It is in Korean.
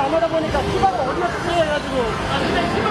안 하다 보니까 피가가 어디가 피해가지고. 아 근데 피가